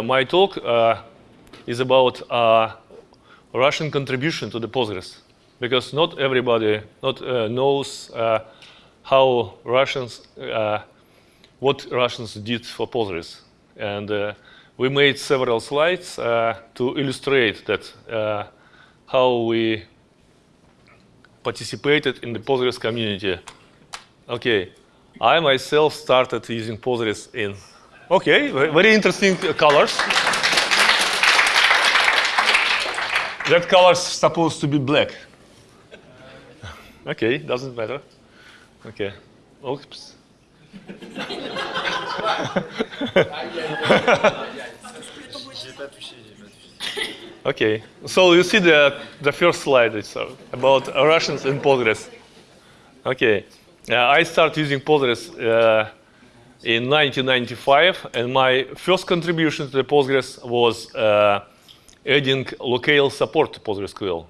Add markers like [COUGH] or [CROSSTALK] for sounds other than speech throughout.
Uh, my talk uh, is about uh, Russian contribution to the Postgres, because not everybody not uh, knows uh, how Russians, uh, what Russians did for Postgres, and we made several slides to illustrate that how we participated in the Postgres community. Okay, I myself started using Postgres in, okay, very interesting colors. that color is supposed to be black. Okay, doesn't matter. Okay, oops. Okay, so you see the, the first slide is uh, about Russians in Postgres. Okay, uh, I start using Postgres uh, in 1995, and my first contribution to the Postgres was uh, adding locale support to PostgreSQL.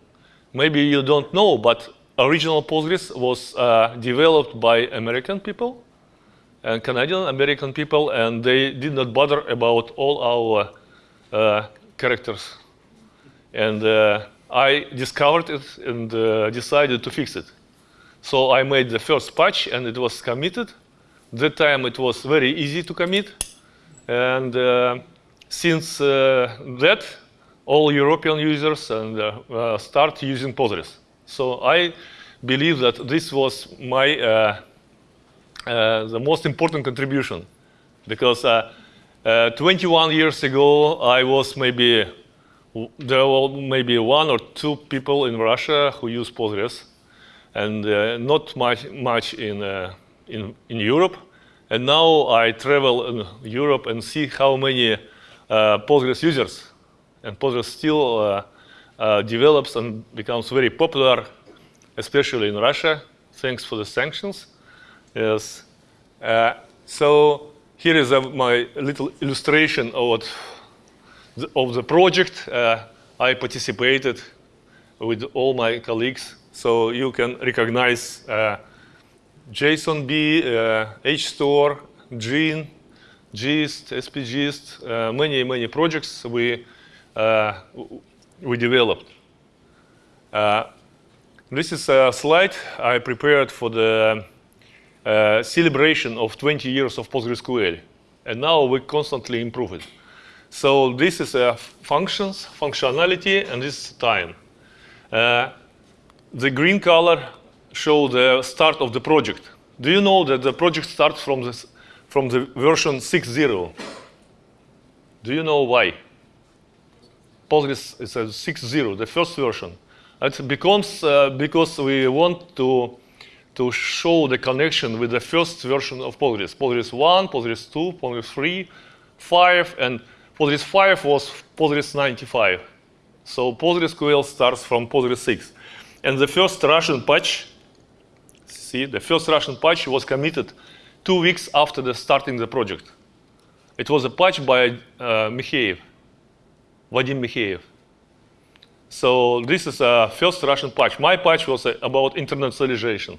Maybe you don't know, but original Postgres was uh, developed by American people and Canadian American people, and they did not bother about all our uh, characters and uh, I discovered it and uh, decided to fix it. So I made the first patch and it was committed. That time it was very easy to commit. And uh, since uh, that, all European users and uh, uh, start using Postgres. So I believe that this was my the most important contribution because 21 years ago I was maybe there were maybe one or two people in Russia who use Postgres, and uh, not much, much in, uh, in, in Europe. And now I travel in Europe and see how many uh, Postgres users, and Postgres still uh, uh, develops and becomes very popular, especially in Russia, thanks for the sanctions. Yes. So here is my little illustration of what of the project, I participated with all my colleagues. So you can recognize uh, JSONB, uh, HStore, Gin, Gist, SPGist, uh, many, many projects we, uh, we developed. Uh, this is a slide I prepared for the uh, celebration of 20 years of PostgreSQL. And now we constantly improve it. So this is a functions, functionality, and this is time. Uh, the green color show the start of the project. Do you know that the project starts from, this, from the version 6.0? Do you know why? Postgres is a 6.0, the first version. It becomes uh, because we want to, to show the connection with the first version of Postgres. Postgres 1, Postgres 2, Postgres 3, 5, and Postgres 5 was Postgres 95. So PostgreSQL starts from Postgres 6. And the first Russian patch, see, the first Russian patch was committed two weeks after the starting the project. It was a patch by uh, Mikheev, Vadim Mikheev. So this is a first Russian patch. My patch was uh, about internationalization.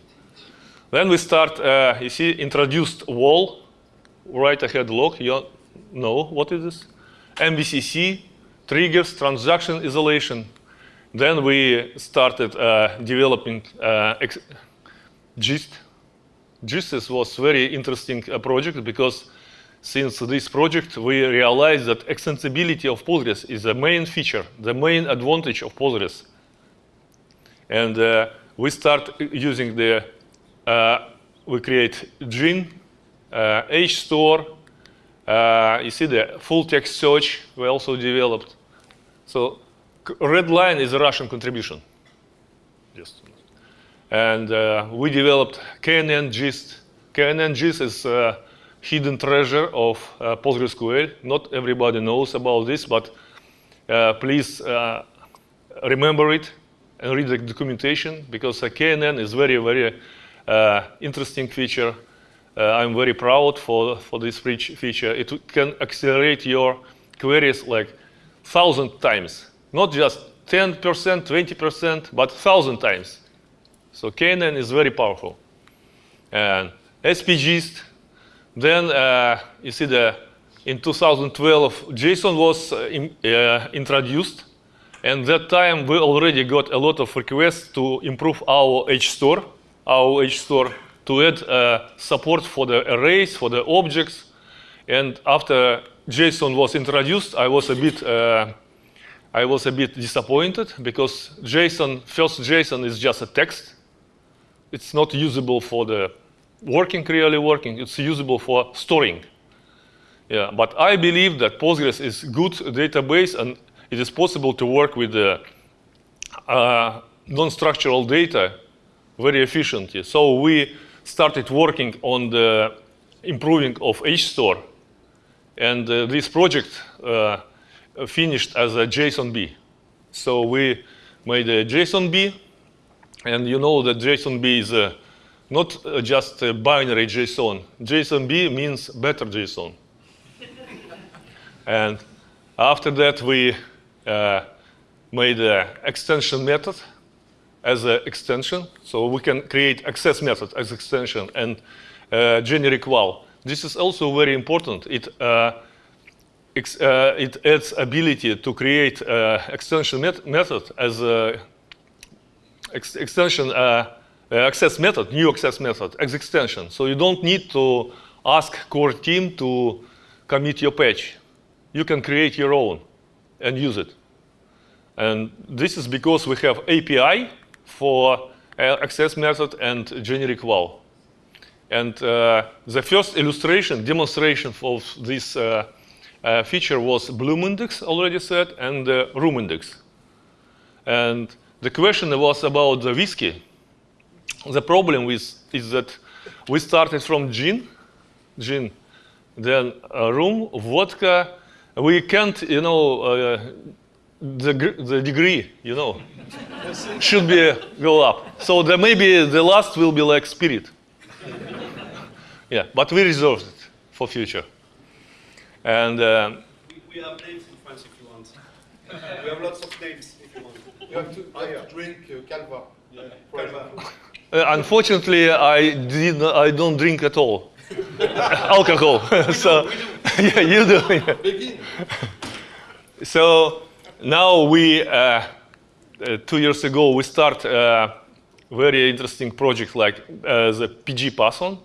Then we start, uh, you see, introduced WAL, write ahead log. You know what is this? MVCC triggers transaction isolation. Then we started uh, developing uh, GIST. GIST was very interesting uh, project because since this project, we realized that extensibility of Postgres is the main feature, the main advantage of Postgres. And uh, we start using the, uh, we create Gin, uh, HStore, uh, you see the full text search we also developed. So red line is a Russian contribution. Just. And uh, we developed KNN gist. KNN gist is a hidden treasure of uh, PostgreSQL. Not everybody knows about this, but uh, please uh, remember it and read the documentation because KNN is very, very uh, interesting feature uh, I'm very proud for, for this feature. It can accelerate your queries like thousand times, not just 10%, 20%, but thousand times. So KNN is very powerful. And SPGist, then uh, you see the in 2012, JSON was uh, in, uh, introduced. And that time we already got a lot of requests to improve our HStore, our HStore to add uh, support for the arrays, for the objects. And after JSON was introduced, I was a bit, uh, I was a bit disappointed because JSON, first JSON is just a text. It's not usable for the working, really working. It's usable for storing. Yeah, but I believe that Postgres is good database and it is possible to work with the uh, non-structural data very efficiently. So we started working on the improving of HStore. And uh, this project uh, finished as a JSONB. So we made a JSONB. And you know that JSONB is uh, not just a binary JSON. JSONB means better JSON. And after that, we uh, made an extension method as an extension. So we can create access method as extension and uh, generic WAL. This is also very important. It, uh, uh it adds ability to create uh, extension met method as a ex extension uh, access method, new access method, as extension. So you don't need to ask core team to commit your patch you can create your own and use it. And this is because we have API for uh, access method and generic WAL. And uh, the first illustration, demonstration of this uh, uh, feature was Bloom index, already said, and the RUM index. And the question was about the whiskey. The problem with, is that we started from gin, gin, then rum, vodka, we can't, you know, uh, the, the degree, you know, should be go up. So there maybe the last will be like spirit. yeah, but we reserved it for future. And uh, we, we, have names in France if you want. we have lots of names you have to, you have to drink uh, Calva. Yeah, Calva. Uh, unfortunately, I did not, I don't drink at all. [LAUGHS] alcohol. so [LAUGHS] yeah, you do. Yeah. so now we uh, uh, two years ago we start a very interesting project like uh, the pg_pathman.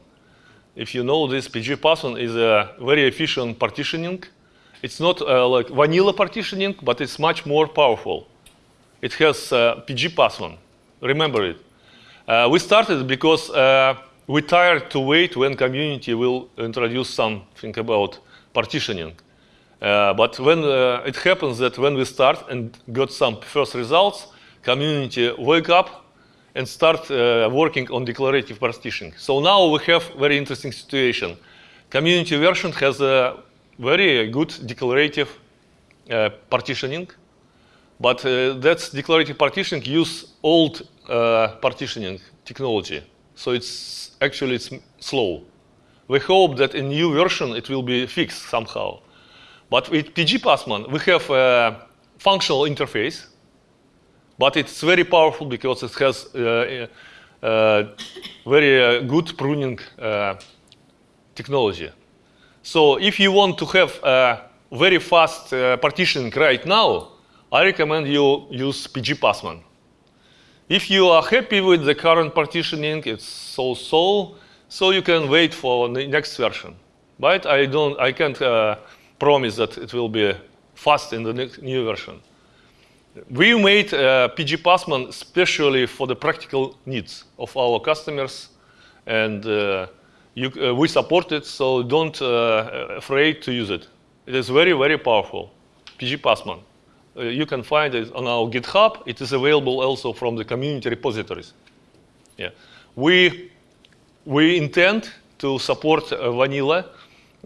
If you know this, pg_pathman is a very efficient partitioning. It's not uh, like vanilla partitioning, but it's much more powerful. It has uh, pg_pathman. Remember it. Uh, we started because we tired to wait when community will introduce something about partitioning. Uh, but when uh, it happens that when we start and got some first results, community wake up and start uh, working on declarative partitioning. So now we have very interesting situation. Community version has a very good declarative uh, partitioning, but uh, that's declarative partitioning use old uh, partitioning technology. So it's actually it's slow. We hope that in new version it will be fixed somehow. But with pg_pathman, we have a functional interface, but it's very powerful because it has uh, uh, very uh, good pruning uh, technology. So if you want to have very fast uh, partitioning right now, I recommend you use pg_pathman. If you are happy with the current partitioning, it's so-so, so you can wait for the next version. But I don't, I can't uh, promise that it will be fast in the next, new version. We made uh, pg_pathman specially for the practical needs of our customers, and uh, you, uh, we support it, so don't uh, afraid to use it. It is very, very powerful, pg_pathman. Uh, you can find it on our GitHub. It is available also from the community repositories. Yeah. We, we intend to support uh, vanilla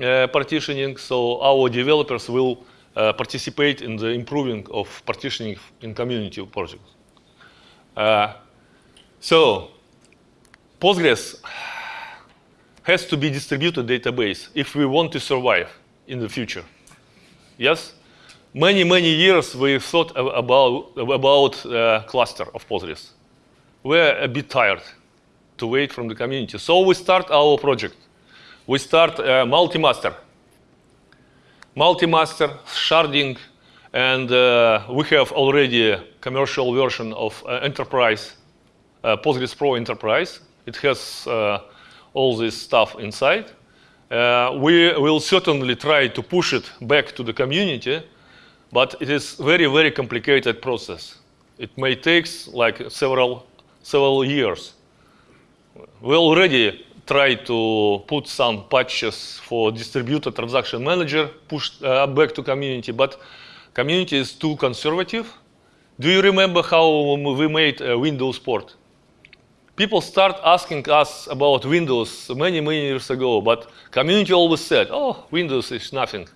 uh, partitioning, so our developers will uh, participate in the improving of partitioning in community projects. So Postgres has to be distributed database if we want to survive in the future. Yes? Many, many years we thought about, about uh, cluster of Postgres. We're a bit tired to wait from the community. So we start our project. We start uh, multi-master. multi-master, sharding, and uh, we have already a commercial version of uh, Enterprise, uh, Postgres Pro Enterprise. It has all this stuff inside. We will certainly try to push it back to the community, but it is very, very complicated process. It may take like several, several years. We already tried to put some patches for distributed transaction manager, push uh, back to community, but community is too conservative. Do you remember how we made a Windows port? People start asking us about Windows many, many years ago, but community always said, oh, Windows is nothing.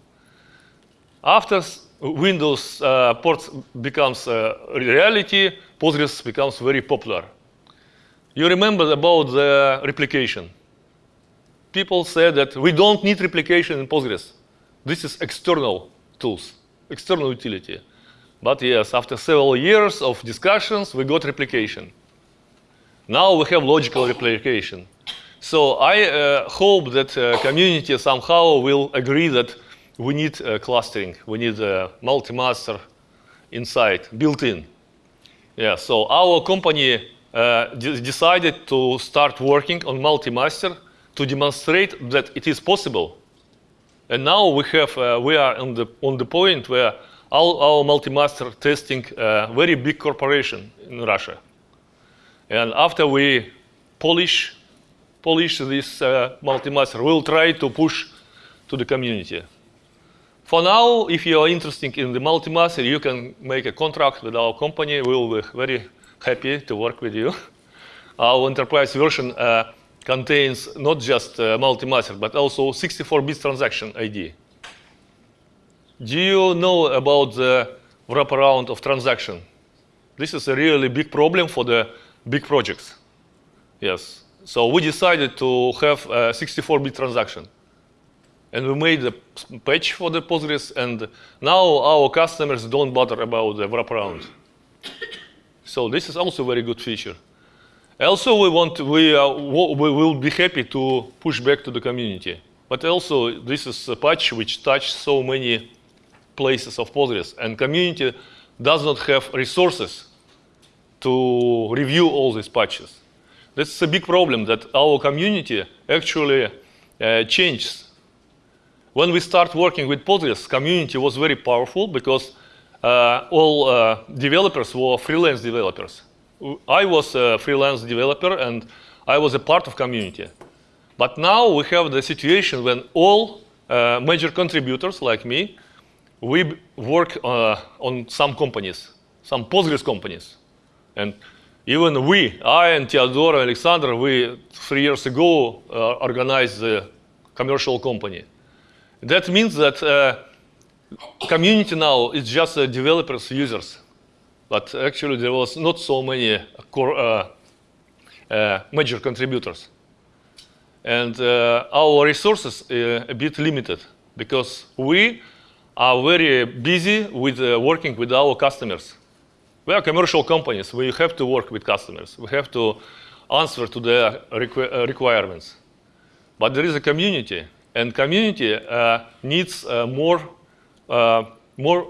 After Windows uh, ports becomes a reality, Postgres becomes very popular. You remember about the replication. People said that we don't need replication in Postgres. This is external tools, external utility. But yes, after several years of discussions, we got replication. Now we have logical replication. So I uh, hope that uh, community somehow will agree that we need uh, clustering, we need a multi-master inside, built in. Yeah, so our company uh, decided to start working on multi-master to demonstrate that it is possible. And now we have, uh, we are on the, on the point where all our multi-master testing a very big corporation in Russia. And after we polish, polish this uh, multi-master, we'll try to push to the community. For now, if you are interested in the multi-master, you can make a contract with our company. We'll be very happy to work with you. [LAUGHS] Our enterprise version uh, contains not just uh, multi-master, but also 64-bit transaction ID. Do you know about the wraparound of transaction? This is a really big problem for the big projects. Yes. So we decided to have a 64-bit transaction. And we made a patch for the Postgres, and now our customers don't bother about the wraparound. So this is also a very good feature. Also, we want we, we will be happy to push back to the community. But also, this is a patch which touches so many places of Postgres, and community does not have resources to review all these patches. This is a big problem that our community actually uh, changes when we start working with Postgres, community was very powerful because uh, all uh, developers were freelance developers. I was a freelance developer and I was a part of community. But now we have the situation when all uh, major contributors like me, we work uh, on some companies, some Postgres companies. And even we, I and Teodor and Alexander, we three years ago uh, organized the commercial company. That means that uh, community now is just uh, developers, users. But actually there was not so many core, uh, uh major contributors. And uh, our resources are uh, a bit limited because we are very busy with working with our customers. We are commercial companies. We have to work with customers. We have to answer to their requ requirements. But there is a community and community uh, needs uh, more, uh, more,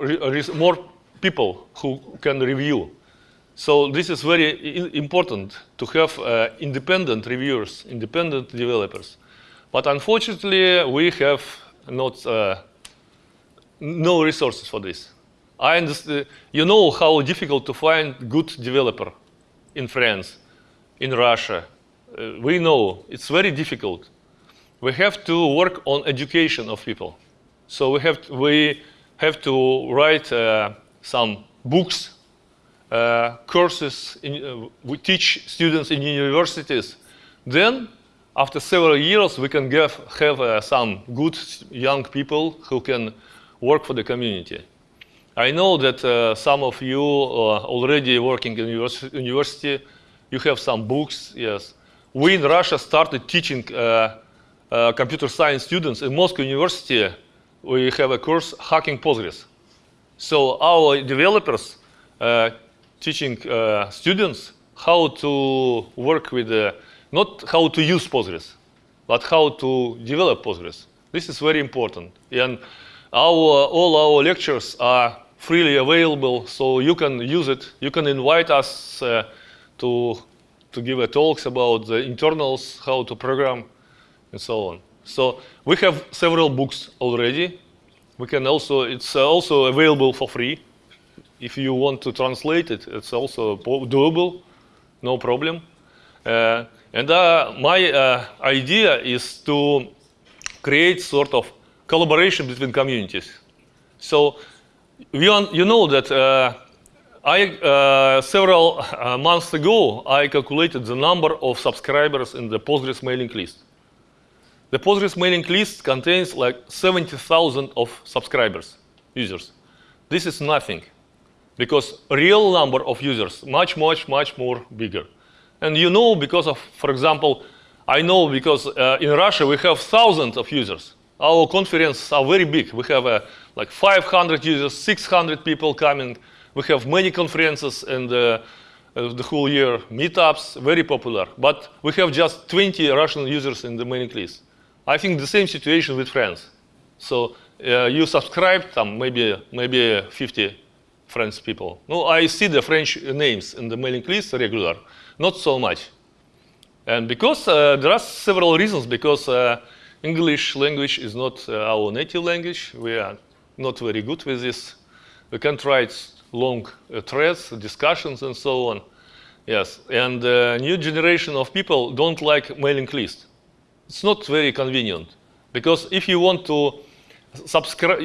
more people who can review. So this is very important to have uh, independent reviewers, independent developers. But unfortunately, we have not uh, no resources for this. I understand, you know how difficult to find good developer in France, in Russia. Uh, we know it's very difficult we have to work on education of people. So we have to, we have to write uh, some books, uh, courses. In, uh, we teach students in universities. Then, after several years, we can give, have uh, some good young people who can work for the community. I know that uh, some of you are already working in university. You have some books, yes. We in Russia started teaching uh, uh, computer science students in Moscow University, we have a course hacking Postgres. So our developers uh, teaching uh, students how to work with, uh, not how to use Postgres, but how to develop Postgres. This is very important. And our, all our lectures are freely available, so you can use it. You can invite us uh, to, to give a talks about the internals, how to program, and so on. So we have several books already. We can also, it's uh, also available for free. If you want to translate it, it's also doable, no problem. Uh, and uh, my uh, idea is to create sort of collaboration between communities. So on, you know that uh, I uh, several months ago I calculated the number of subscribers in the Postgres mailing list. The Postgres mailing list contains like 70,000 of subscribers, users. This is nothing because real number of users much, much, much more bigger. And you know because of, for example, I know because uh, in Russia we have thousands of users. Our conferences are very big. We have uh, like 500 users, 600 people coming. We have many conferences and uh, uh, the whole year, meetups, very popular. But we have just 20 Russian users in the mailing list. I think the same situation with France. So uh, you subscribe, um, maybe maybe 50 French people. No, I see the French names in the mailing list regular, not so much. And because uh, there are several reasons, because uh, English language is not uh, our native language, we are not very good with this. We can't write long uh, threads, discussions, and so on. Yes, and the new generation of people don't like mailing list. It's not very convenient because if you want to subscribe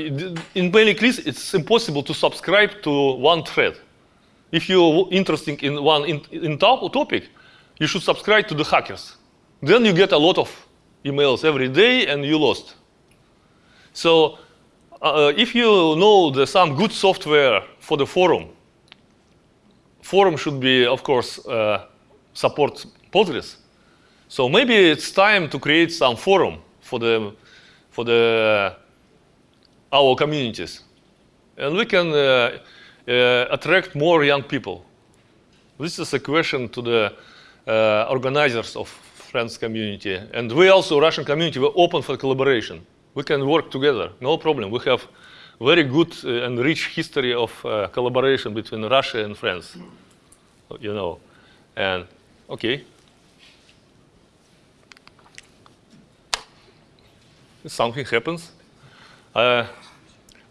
in mailing list, it's impossible to subscribe to one thread. If you're interested in one in, in topic, you should subscribe to the hackers. Then you get a lot of emails every day and you lost. So uh, if you know the, some good software for the forum, forum should be, of course, uh, support Postgres. So maybe it's time to create some forum for the for the our communities, and we can uh, uh, attract more young people. This is a question to the uh, organizers of French community, and we also Russian community we're open for collaboration. We can work together, no problem. We have very good uh, and rich history of uh, collaboration between Russia and France, you know, and okay. Something happens. Uh,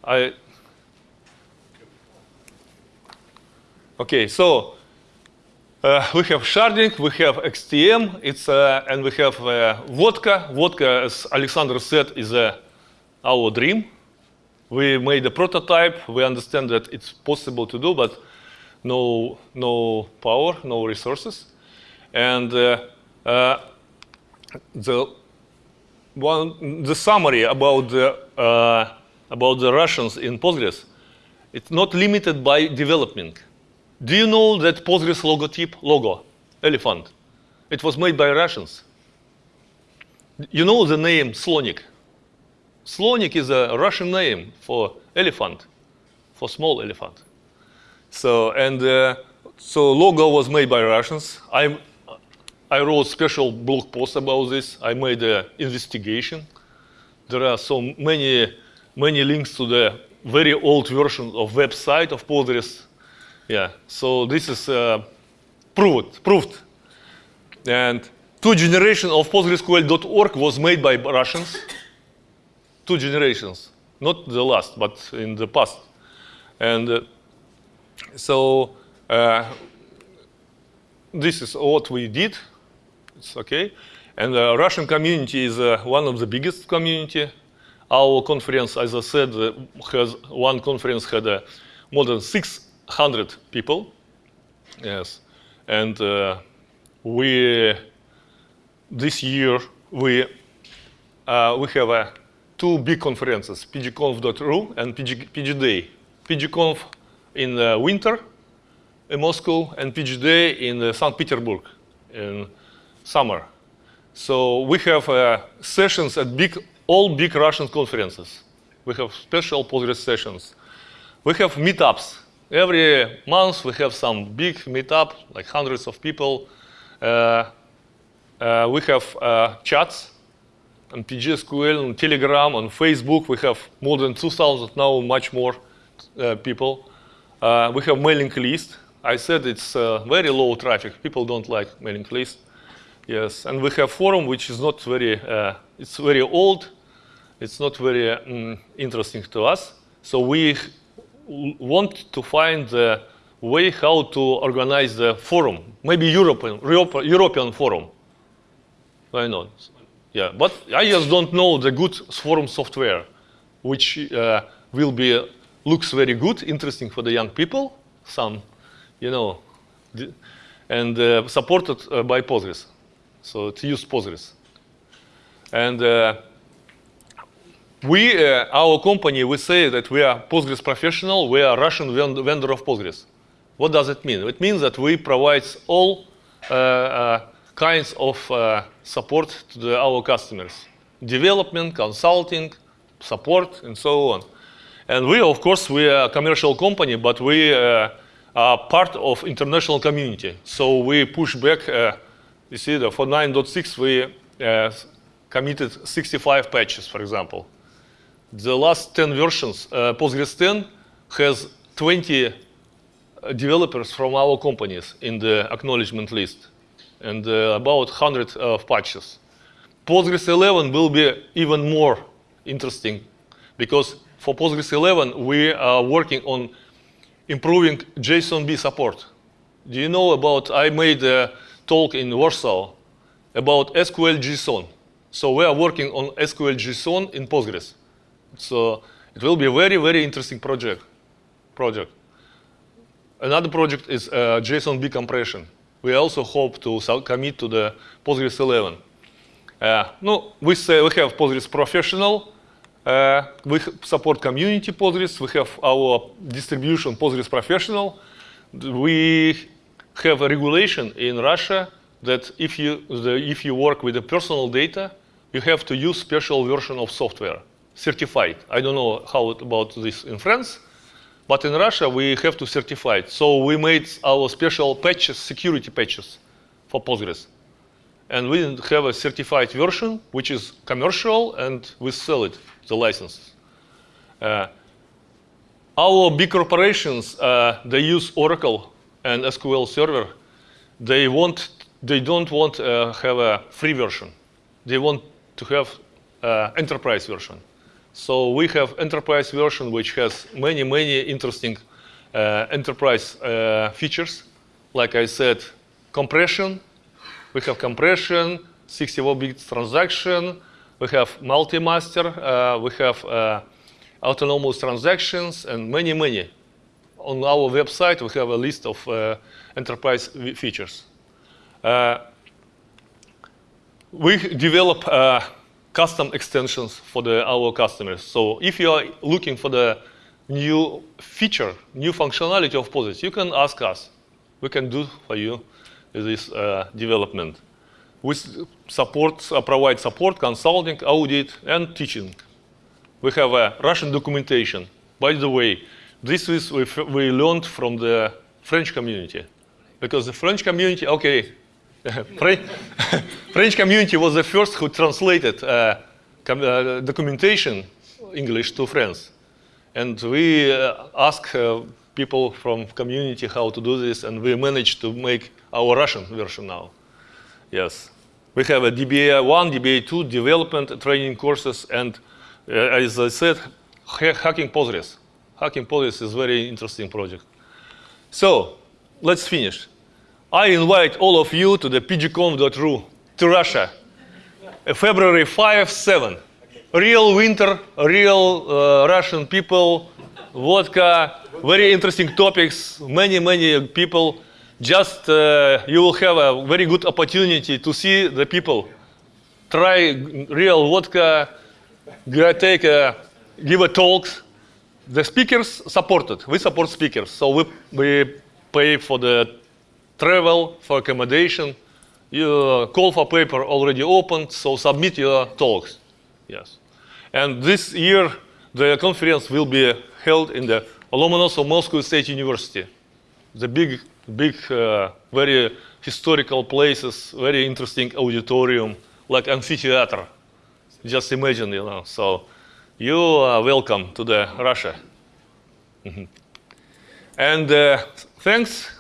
I okay, so uh, we have sharding, we have XTM, it's uh, and we have uh, vodka. Vodka, as Alexander said, is uh, our dream. We made a prototype. We understand that it's possible to do, but no, no power, no resources, and uh, the one, the summary about the, uh, about the Russians in Postgres, it's not limited by development. Do you know that Postgres logotype, logo, elephant, it was made by Russians? You know the name Slonik? Slonik is a Russian name for elephant, for small elephant. So, and uh, so logo was made by Russians. I'm, I wrote special blog post about this. I made an investigation. There are so many, many links to the very old version of website of Postgres. Yeah, so this is uh, proved, proved. And two generation of PostgreSQL.org was made by Russians. Two generations, not the last, but in the past. And uh, so uh, this is what we did. It's okay. And the Russian community is uh, one of the biggest community. Our conference, as I said, uh, has one conference had uh, more than 600 people. Yes, and uh, we this year we uh, we have uh, two big conferences, pgconf.ru and PG, PGDay. PGConf in uh, winter in Moscow and PGDay in uh, St. Petersburg summer. So we have uh, sessions at big, all big Russian conferences. We have special Postgres sessions. We have meetups. Every month we have some big meetup, like hundreds of people. Uh, uh, we have uh, chats. on PGSQL, on Telegram, on Facebook. We have more than 2,000 now, much more uh, people. Uh, we have mailing list. I said it's very low traffic. People don't like mailing list. Yes, and we have forum, which is not very, uh, it's very old. It's not very um, interesting to us. So we want to find the way how to organize the forum, maybe European, European forum. Why not? Yeah, but I just don't know the good forum software, which uh, will be looks very good, interesting for the young people, some, you know, and uh, supported uh, by Postgres. So to use Postgres. And uh, we, uh, our company, we say that we are Postgres professional, we are Russian vendor of Postgres. What does it mean? It means that we provide all uh, uh, kinds of uh, support to the, our customers. Development, consulting, support, and so on. And we, of course, we are a commercial company, but we uh, are part of international community. So we push back, you see, the, for 9.6, we committed 65 patches, for example the last 10 versions, uh, Postgres 10 has 20 uh, developers from our companies in the acknowledgement list and uh, about 100 of patches. Postgres 11 will be even more interesting because for Postgres 11 we are working on improving JSONB support. Do you know about, I made a talk in Warsaw about SQL JSON. So we are working on SQL JSON in Postgres. So it will be a very, very interesting project. project. Another project is uh, JSON-B compression. We also hope to commit to the Postgres 11. Uh, no, we say we have Postgres Professional. Uh, we support community Postgres. We have our distribution Postgres Professional. We have a regulation in Russia that if you, the, if you work with the personal data, you have to use special version of software certified. I don't know how about this in France, but in Russia we have to certify it. So we made our special patches, security patches for Postgres. And we didn't have a certified version, which is commercial, and we sell it, the licenses. Uh, our big corporations, uh, they use Oracle and SQL Server. They want, they don't want to uh, have a free version. They want to have uh, enterprise version. So we have enterprise version, which has many, many interesting uh, enterprise uh, features. Like I said, compression. We have compression, 64-bit transaction. We have multi-master. Uh, we have uh, autonomous transactions and many, many. On our website, we have a list of uh, enterprise features. Uh, we develop custom extensions for the, our customers. So if you are looking for the new feature, new functionality of Postgres, you can ask us. We can do for you this uh, development. We support, uh, provide support, consulting, audit, and teaching. We have a Russian documentation. By the way, this is we, we learned from the French community. Because the French community, okay, [LAUGHS] [LAUGHS] French community was the first who translated uh, uh, documentation English to French. And we uh, asked uh, people from community how to do this, and we managed to make our Russian version now. Yes. We have a DBA 1, DBA 2 development training courses, and uh, as I said, hacking Postgres. Hacking Postgres is a very interesting project. So, let's finish. I invite all of you to the pgconf.ru to Russia, February 5, 7. Real winter, real uh, Russian people, vodka, very interesting topics, many, many people. Just uh, you will have a very good opportunity to see the people. Try real vodka, take a, give a talks. The speakers supported. We support speakers, so we, we pay for the travel, for accommodation. Your call for paper already opened, so submit your talks. Yes. And this year, the conference will be held in the Lomonosov Moscow State University. The big, big, uh, very historical places, very interesting auditorium, like amphitheater. Just imagine, you know. So you are welcome to the Russia. Mhm. And uh, thanks.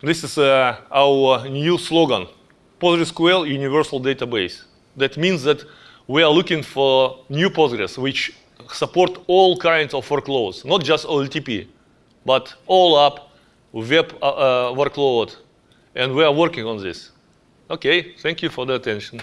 This is uh, our new slogan, PostgreSQL Universal Database. That means that we are looking for new Postgres which support all kinds of workloads, not just OLTP, but OLAP web uh, uh, workload. And we are working on this. Okay, thank you for the attention.